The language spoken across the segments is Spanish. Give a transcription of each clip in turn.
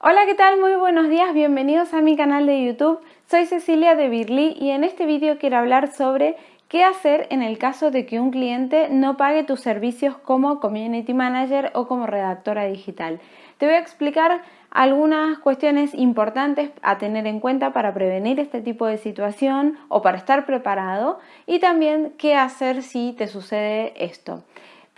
Hola, ¿qué tal? Muy buenos días, bienvenidos a mi canal de YouTube. Soy Cecilia de Birly y en este vídeo quiero hablar sobre qué hacer en el caso de que un cliente no pague tus servicios como Community Manager o como redactora digital. Te voy a explicar algunas cuestiones importantes a tener en cuenta para prevenir este tipo de situación o para estar preparado y también qué hacer si te sucede esto.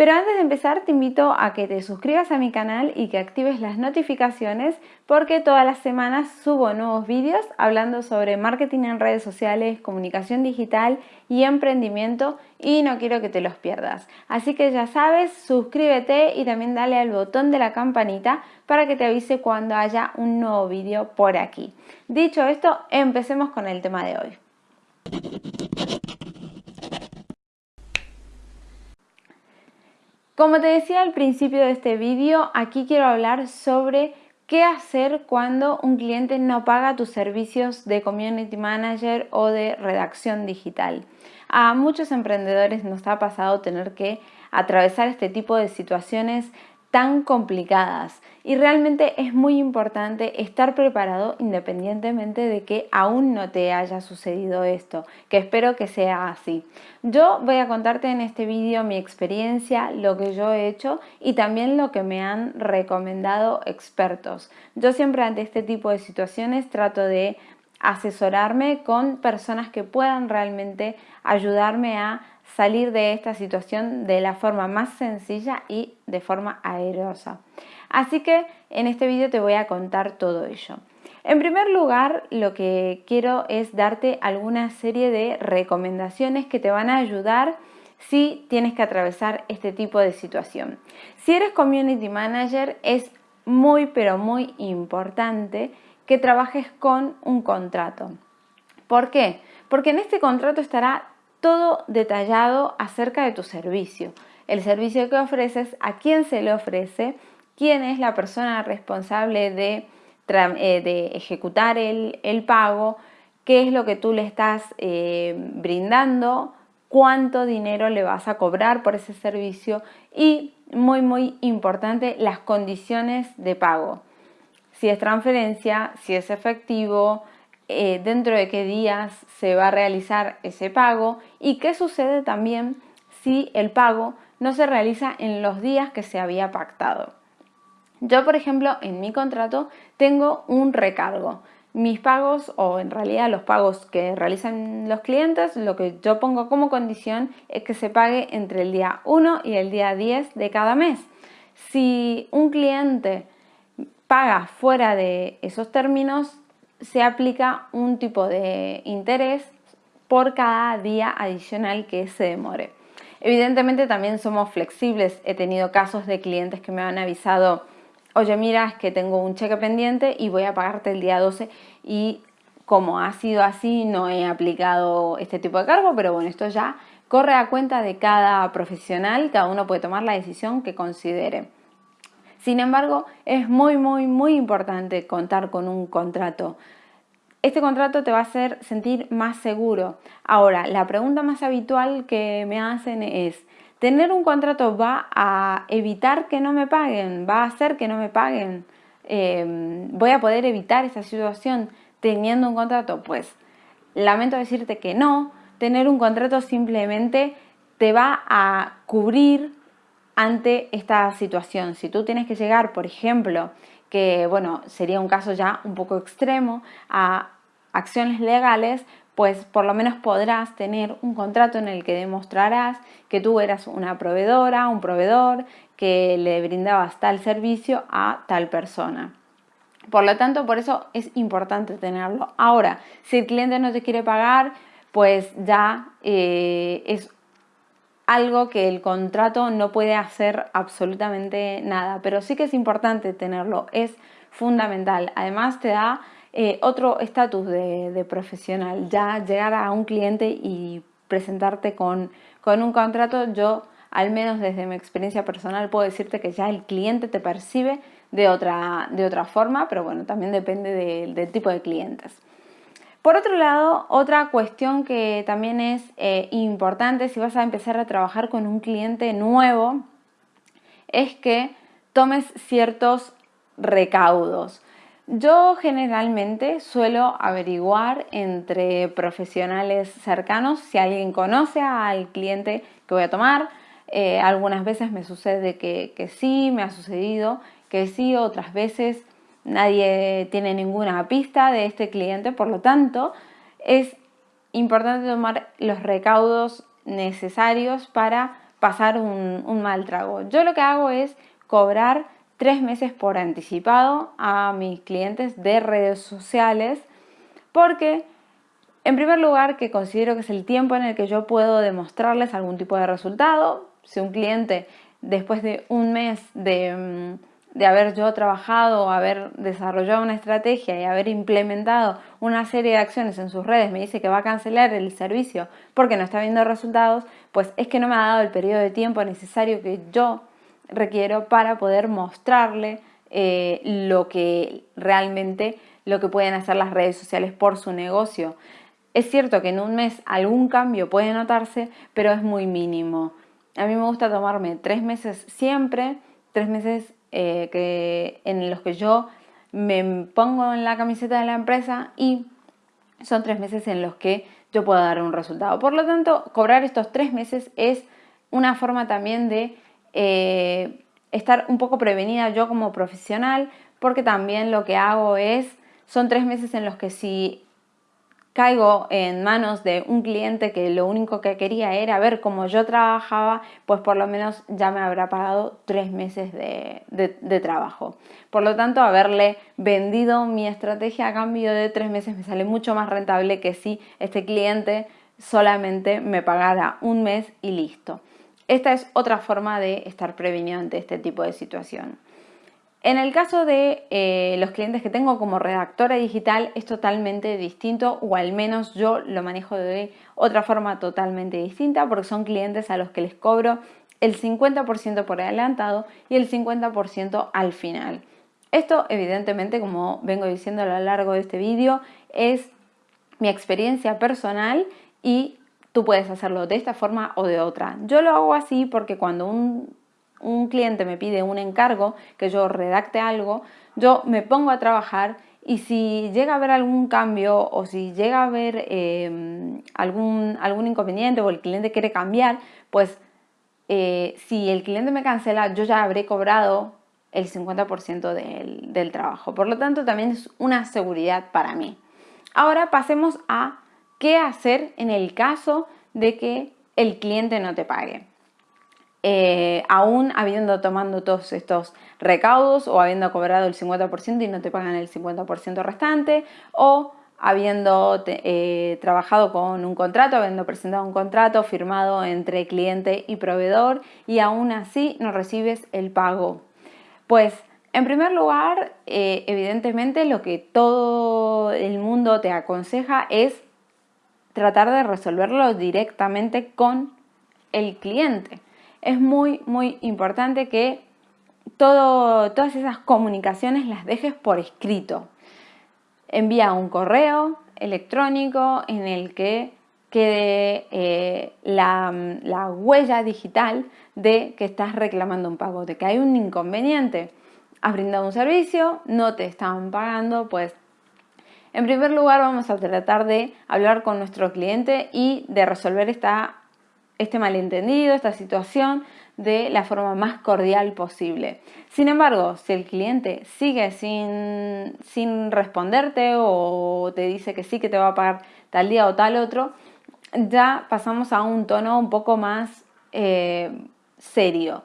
Pero antes de empezar te invito a que te suscribas a mi canal y que actives las notificaciones porque todas las semanas subo nuevos vídeos hablando sobre marketing en redes sociales, comunicación digital y emprendimiento y no quiero que te los pierdas. Así que ya sabes, suscríbete y también dale al botón de la campanita para que te avise cuando haya un nuevo vídeo por aquí. Dicho esto, empecemos con el tema de hoy. Como te decía al principio de este vídeo, aquí quiero hablar sobre qué hacer cuando un cliente no paga tus servicios de Community Manager o de redacción digital. A muchos emprendedores nos ha pasado tener que atravesar este tipo de situaciones tan complicadas y realmente es muy importante estar preparado independientemente de que aún no te haya sucedido esto, que espero que sea así. Yo voy a contarte en este vídeo mi experiencia, lo que yo he hecho y también lo que me han recomendado expertos. Yo siempre ante este tipo de situaciones trato de asesorarme con personas que puedan realmente ayudarme a salir de esta situación de la forma más sencilla y de forma aerosa. Así que en este vídeo te voy a contar todo ello. En primer lugar, lo que quiero es darte alguna serie de recomendaciones que te van a ayudar si tienes que atravesar este tipo de situación. Si eres Community Manager, es muy pero muy importante que trabajes con un contrato. ¿Por qué? Porque en este contrato estará todo detallado acerca de tu servicio, el servicio que ofreces, a quién se le ofrece, quién es la persona responsable de, eh, ejecutar el, pago, qué es lo que tú le estás eh, brindando, cuánto dinero le vas a cobrar por ese servicio y, muy muy importante, las condiciones de pago. Si es transferencia, si es efectivo, eh, dentro de qué días se va a realizar ese pago y qué sucede también si el pago no se realiza en los días que se había pactado. Yo, por ejemplo, en mi contrato tengo un recargo. Mis pagos, o en realidad los pagos que realizan los clientes, lo que yo pongo como condición es que se pague entre el día 1 y el día 10 de cada mes. Si un cliente paga fuera de esos términos, se aplica un tipo de interés por cada día adicional que se demore. Evidentemente también somos flexibles. He tenido casos de clientes que me han avisado, oye mira, es que tengo un cheque pendiente y voy a pagarte el día 12 y como ha sido así no he aplicado este tipo de cargo, pero bueno, esto ya corre a cuenta de cada profesional, cada uno puede tomar la decisión que considere. Sin embargo, es muy, muy, muy importante contar con un contrato. Este contrato te va a hacer sentir más seguro. Ahora, la pregunta más habitual que me hacen es, ¿tener un contrato va a evitar que no me paguen? ¿Va a hacer que no me paguen? Em, ¿Voy a poder evitar esa situación teniendo un contrato? Pues lamento decirte que no. Tener un contrato simplemente te va a cubrir ante esta situación. Si tú tienes que llegar, por ejemplo, que bueno, sería un caso ya un poco extremo, a acciones legales, pues por lo menos podrás tener un contrato en el que demostrarás que tú eras una proveedora, un proveedor, que le brindabas tal servicio a tal persona. Por lo tanto, por eso es importante tenerlo. Ahora, si el cliente no te quiere pagar, pues ya eh, es algo que el contrato no puede hacer absolutamente nada, pero sí que es importante tenerlo, es fundamental. Además te da eh, otro estatus de, profesional, ya llegar a un cliente y presentarte con, un contrato, yo al menos desde mi experiencia personal puedo decirte que ya el cliente te percibe de otra, de otra forma, pero bueno, también depende del tipo de clientes. Por otro lado, otra cuestión que también es eh, importante si vas a empezar a trabajar con un cliente nuevo es que tomes ciertos recaudos. Yo generalmente suelo averiguar entre profesionales cercanos si alguien conoce al cliente que voy a tomar. Eh, algunas veces me sucede que, que sí, me ha sucedido que sí, otras veces nadie tiene ninguna pista de este cliente, por lo tanto es importante tomar los recaudos necesarios para pasar un, mal trago. Yo lo que hago es cobrar tres meses por anticipado a mis clientes de redes sociales porque en primer lugar que considero que es el tiempo en el que yo puedo demostrarles algún tipo de resultado. Si un cliente después de un mes de, mm, de haber yo trabajado, haber desarrollado una estrategia y haber implementado una serie de acciones en sus redes, me dice que va a cancelar el servicio porque no está viendo resultados, pues es que no me ha dado el periodo de tiempo necesario que yo requiero para poder mostrarle eh, lo que realmente lo que pueden hacer las redes sociales por su negocio. Es cierto que en un mes algún cambio puede notarse, pero es muy mínimo. A mí me gusta tomarme tres meses siempre, tres meses eh, que, en los que yo me pongo en la camiseta de la empresa y son tres meses en los que yo puedo dar un resultado. Por lo tanto, cobrar estos tres meses es una forma también de eh, estar un poco prevenida yo como profesional, porque también lo que hago es, son tres meses en los que si caigo en manos de un cliente que lo único que quería era ver cómo yo trabajaba, pues por lo menos ya me habrá pagado tres meses de, trabajo. Por lo tanto, haberle vendido mi estrategia a cambio de tres meses me sale mucho más rentable que si este cliente solamente me pagara un mes y listo. Esta es otra forma de estar prevenido ante este tipo de situación. En el caso de eh, los clientes que tengo como redactora digital es totalmente distinto o al menos yo lo manejo de otra forma totalmente distinta porque son clientes a los que les cobro el 50% por adelantado y el 50% al final. Esto evidentemente como vengo diciendo a lo largo de este vídeo es mi experiencia personal y tú puedes hacerlo de esta forma o de otra. Yo lo hago así porque cuando un un cliente me pide un encargo, que yo redacte algo, yo me pongo a trabajar y si llega a haber algún cambio o si llega a haber em, algún, algún inconveniente o el cliente quiere cambiar, pues eh, si el cliente me cancela, yo ya habré cobrado el 50% del, del trabajo. Por lo tanto, también es una seguridad para mí. Ahora pasemos a qué hacer en el caso de que el cliente no te pague. Eh, aún habiendo tomado todos estos recaudos o habiendo cobrado el 50% y no te pagan el 50% restante o habiendo eh, trabajado con un contrato, habiendo presentado un contrato firmado entre cliente y proveedor y aún así no recibes el pago. Pues en primer lugar, eh, evidentemente lo que todo el mundo te aconseja es tratar de resolverlo directamente con el cliente es muy, muy importante que todas esas comunicaciones las dejes por escrito. Envía un correo electrónico en el que quede eh, la, la, huella digital de que estás reclamando un pago, de que hay un inconveniente. Has brindado un servicio, no te están pagando, pues en primer lugar vamos a tratar de hablar con nuestro cliente y de resolver esta este malentendido, esta situación de la forma más cordial posible. Sin embargo, si el cliente sigue sin, sin responderte o te dice que sí que te va a pagar tal día o tal otro, ya pasamos a un tono un poco más eh, serio.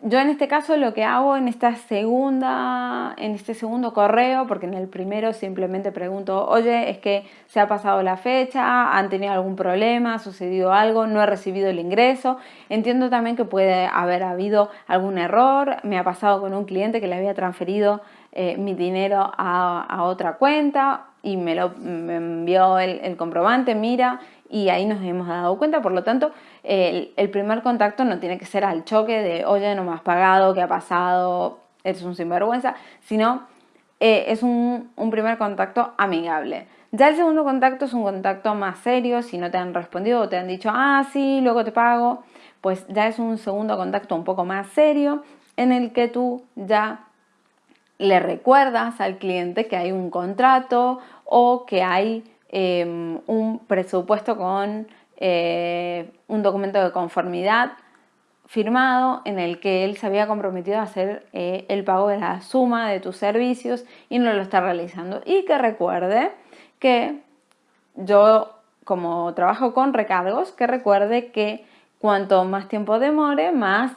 Yo en este caso lo que hago en esta segunda, en este segundo correo, porque en el primero simplemente pregunto, oye, es que se ha pasado la fecha, han tenido algún problema, ha sucedido algo, no he recibido el ingreso. Entiendo también que puede haber habido algún error. Me ha pasado con un cliente que le había transferido eh, mi dinero a, otra cuenta y me lo envió el comprobante, mira, y ahí nos hemos dado cuenta, por lo tanto, el, primer contacto no tiene que ser al choque de, oye, no me has pagado, ¿qué ha pasado? Eres un sinvergüenza, sino eh, es un, un primer contacto amigable. Ya el segundo contacto es un contacto más serio, si no te han respondido o te han dicho, ah, sí, luego te pago, pues ya es un segundo contacto un poco más serio en el que tú ya le recuerdas al cliente que hay un contrato o que hay em, un presupuesto con eh, un documento de conformidad firmado en el que él se había comprometido a hacer eh, el pago de la suma de tus servicios y no lo está realizando. Y que recuerde que yo, como trabajo con recargos, que recuerde que cuanto más tiempo demore, más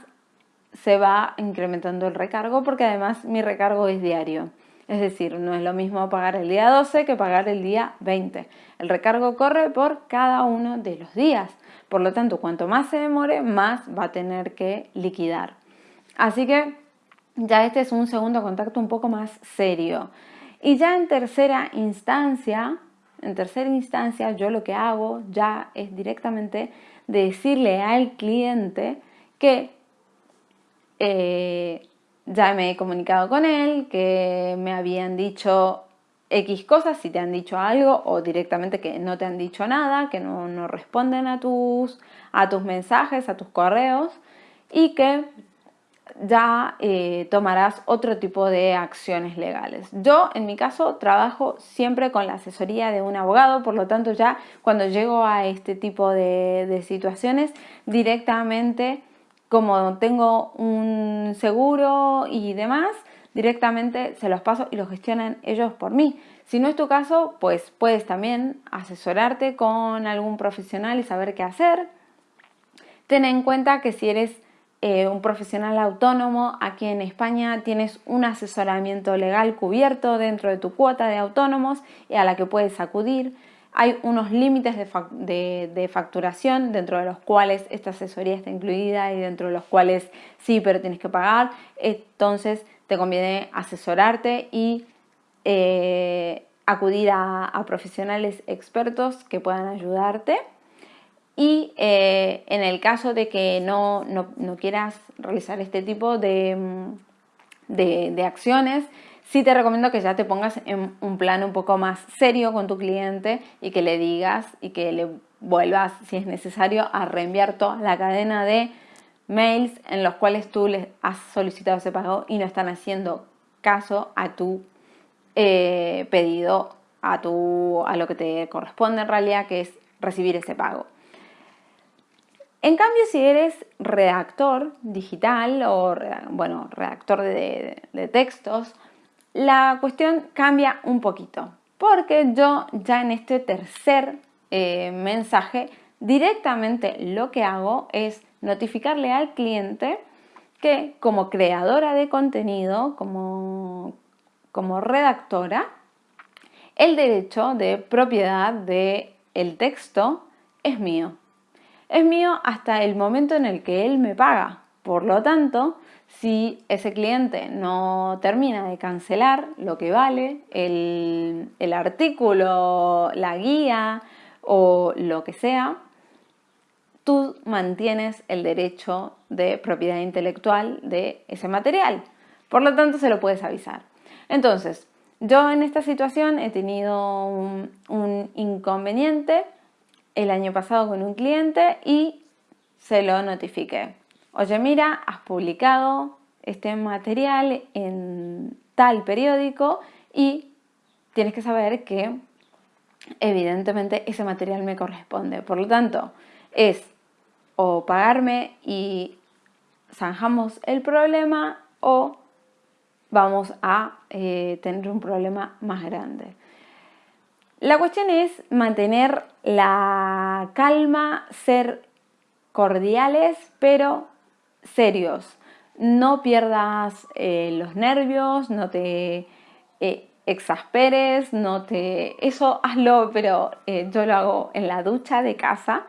se va incrementando el recargo porque además mi recargo es diario. Es decir, no es lo mismo pagar el día 12 que pagar el día 20. El recargo corre por cada uno de los días. Por lo tanto, cuanto más se demore, más va a tener que liquidar. Así que ya este es un segundo contacto un poco más serio. Y ya en tercera instancia, en tercera instancia yo lo que hago ya es directamente decirle al cliente que eh, ya me he comunicado con él, que me habían dicho X cosas, si te han dicho algo o directamente que no te han dicho nada, que no, responden a tus, a tus mensajes, a tus correos y que ya eh, tomarás otro tipo de acciones legales. Yo, en mi caso, trabajo siempre con la asesoría de un abogado, por lo tanto ya cuando llego a este tipo de, de situaciones, directamente, como tengo un seguro y demás, directamente se los paso y los gestionan ellos por mí. Si no es tu caso, pues puedes también asesorarte con algún profesional y saber qué hacer. Ten en cuenta que si eres eh, un profesional autónomo, aquí en España tienes un asesoramiento legal cubierto dentro de tu cuota de autónomos y a la que puedes acudir. Hay unos límites de, facturación dentro de los cuales esta asesoría está incluida y dentro de los cuales sí, pero tienes que pagar. Entonces te conviene asesorarte y eh, acudir a profesionales expertos que puedan ayudarte. Y eh, en el caso de que no, quieras realizar este tipo mm, de, acciones, sí te recomiendo que ya te pongas en un plan un poco más serio con tu cliente y que le digas y que le vuelvas, si es necesario, a reenviar toda la cadena de mails en los cuales tú les has solicitado ese pago y no están haciendo caso a tu eh, pedido, a, tu, a lo que te corresponde en realidad, que es recibir ese pago. En cambio, si eres redactor digital o bueno, redactor de, textos, la cuestión cambia un poquito. Porque yo ya en este tercer eh, mensaje directamente lo que hago es notificarle al cliente que como creadora de contenido, como, como redactora, el derecho de propiedad del el texto es mío es mío hasta el momento en el que él me paga. Por lo tanto, si ese cliente no termina de cancelar lo que vale, el, artículo, la guía o lo que sea, tú mantienes el derecho de propiedad intelectual de ese material. Por lo tanto, se lo puedes avisar. Entonces, yo en esta situación he tenido un inconveniente el año pasado con un cliente y se lo notifiqué. Oye, mira, has publicado este material en tal periódico y tienes que saber que evidentemente ese material me corresponde. Por lo tanto, es o pagarme y zanjamos el problema o vamos a eh, tener un problema más grande. La cuestión es mantener la calma, ser cordiales pero serios. No pierdas eh, los nervios, no te eh, exasperes, no te... Eso hazlo, pero eh, yo lo hago en la ducha de casa,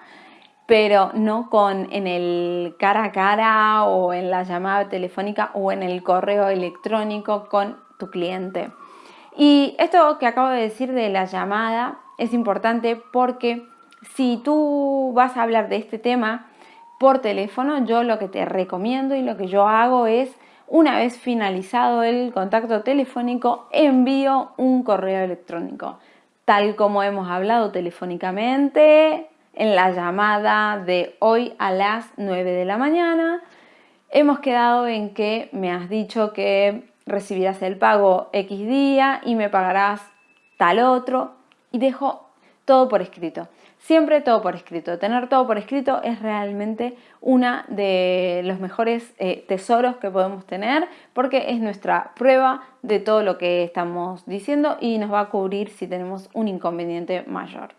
pero no con en el cara a cara o en la llamada telefónica o en el correo electrónico con tu cliente. Y esto que acabo de decir de la llamada es importante porque si tú vas a hablar de este tema por teléfono, yo lo que te recomiendo y lo que yo hago es, una vez finalizado el contacto telefónico, envío un correo electrónico, tal como hemos hablado telefónicamente en la llamada de hoy a las 9 de la mañana. Hemos quedado en que me has dicho que recibirás el pago X día y me pagarás tal otro y dejo todo por escrito. Siempre todo por escrito. Tener todo por escrito es realmente uno de los mejores eh, tesoros que podemos tener porque es nuestra prueba de todo lo que estamos diciendo y nos va a cubrir si tenemos un inconveniente mayor.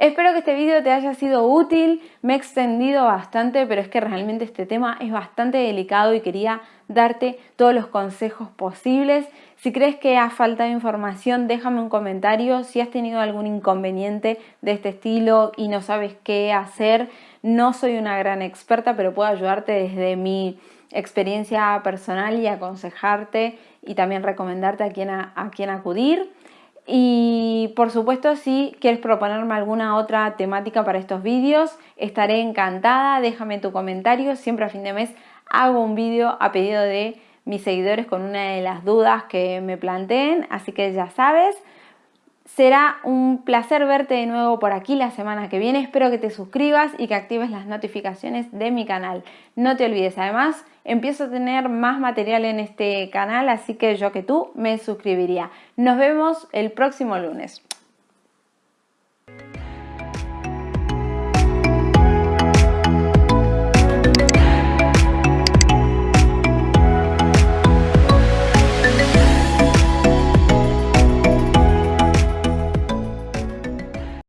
Espero que este vídeo te haya sido útil, me he extendido bastante, pero es que realmente este tema es bastante delicado y quería darte todos los consejos posibles. Si crees que ha faltado información, déjame un comentario. Si has tenido algún inconveniente de este estilo y no sabes qué hacer, no soy una gran experta, pero puedo ayudarte desde mi experiencia personal y aconsejarte y también recomendarte a quién, a quién acudir. Y por supuesto, si quieres proponerme alguna otra temática para estos vídeos, estaré encantada. Déjame tu comentario. Siempre a fin de mes hago un vídeo a pedido de mis seguidores con una de las dudas que me planteen. Así que ya sabes. Será un placer verte de nuevo por aquí la semana que viene. Espero que te suscribas y que actives las notificaciones de mi canal. No te olvides, además, empiezo a tener más material en este canal, así que yo que tú me suscribiría. Nos vemos el próximo lunes.